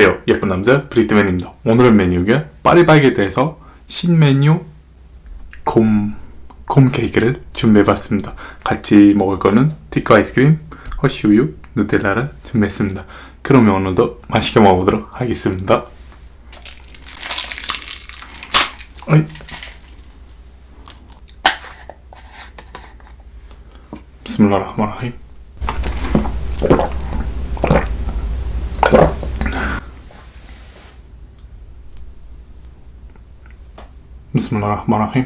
안녕하세요. 예쁜 남자 브리트맨입니다. 오늘의 메뉴가 파리바게트에서 신메뉴 곰, 곰 케이크를 준비해봤습니다. 같이 먹을 거는 티크 아이스크림, 허쉬우유, 누텔라를 준비했습니다. 그러면 오늘도 맛있게 먹어보도록 하겠습니다. 어이. 비스밀라흐마니라힘 بسم الله الرحمن الرحيم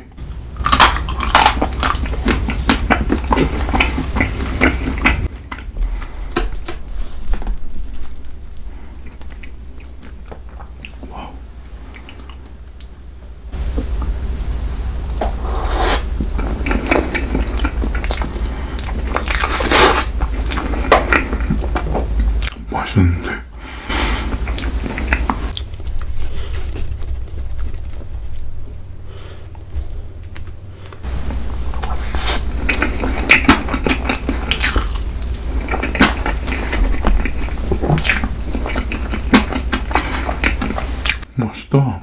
맛있다.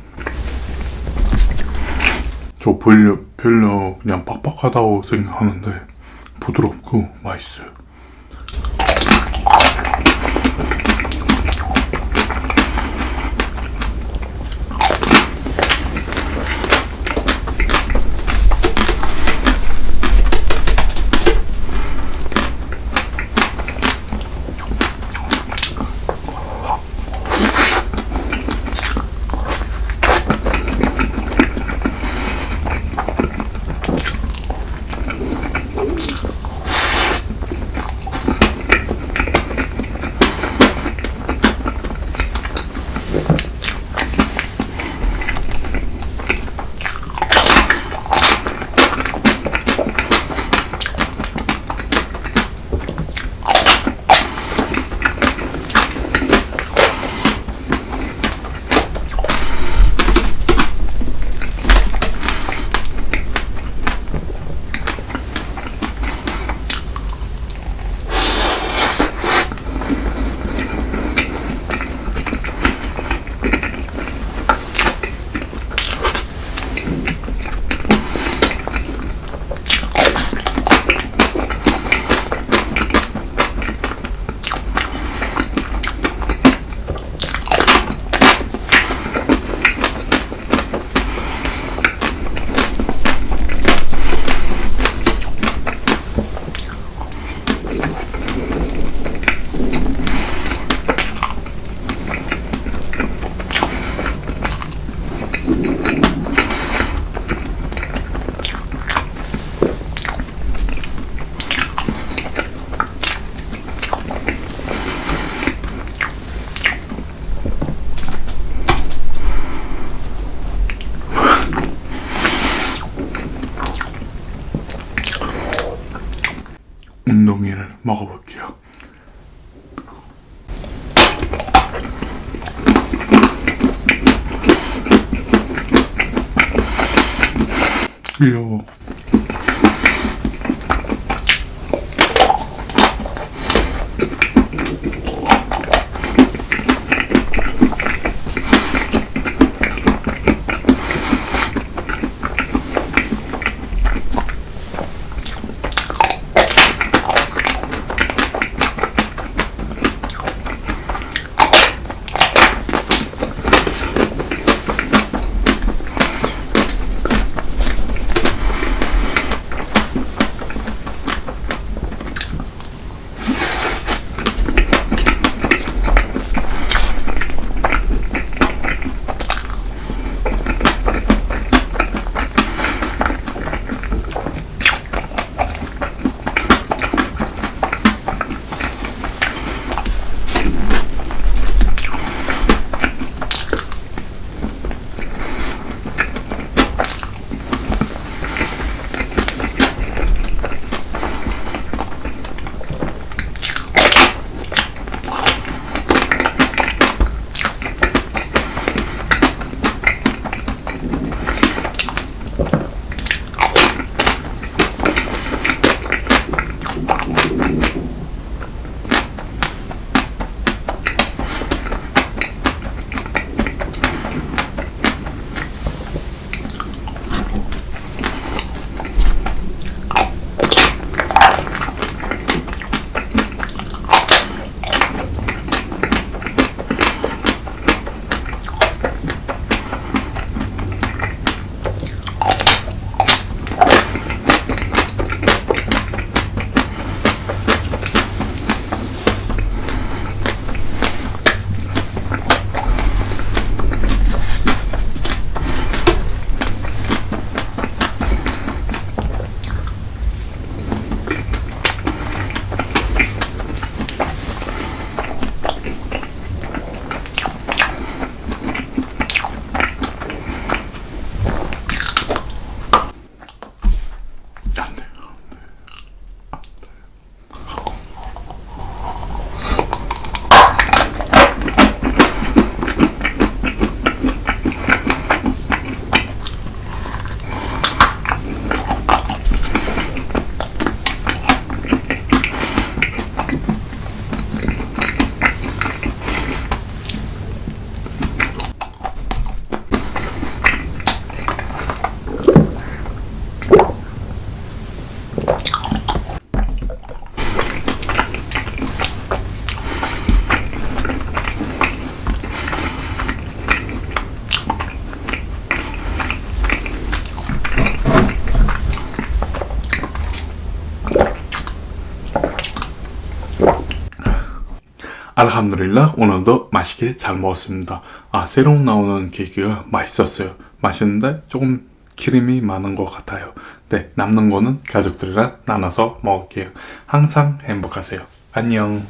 저 별로, 별로 그냥 빡빡하다고 생각하는데 부드럽고 맛있어요 먹어볼게요. 귀여워 알함두릴라 오늘도 맛있게 잘 먹었습니다. 아 새로 나오는 케이크가 맛있었어요. 맛있는데 조금 기름이 많은 것 같아요. 네 남는 거는 가족들이랑 나눠서 먹을게요. 항상 행복하세요. 안녕.